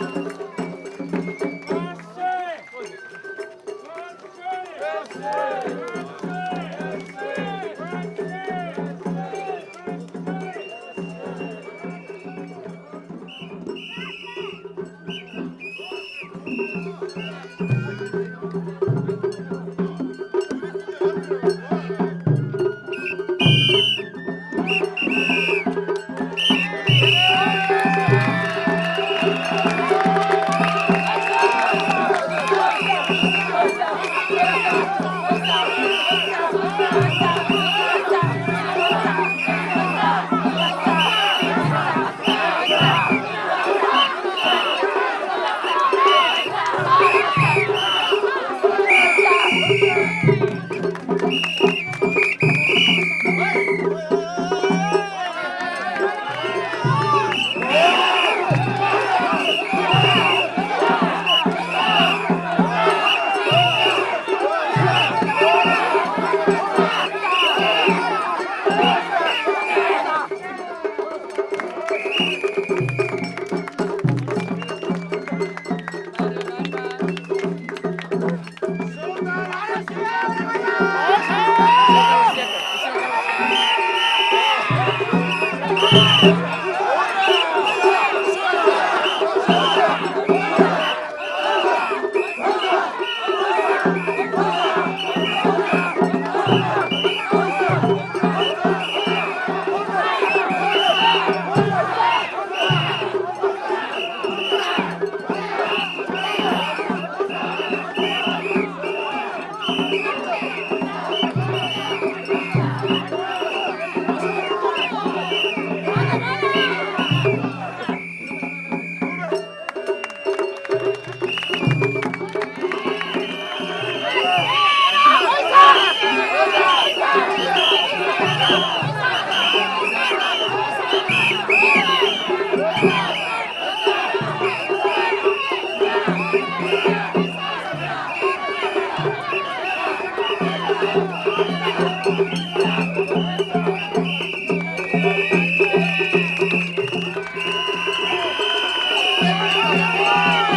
Thank Obrigado.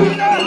Martinez!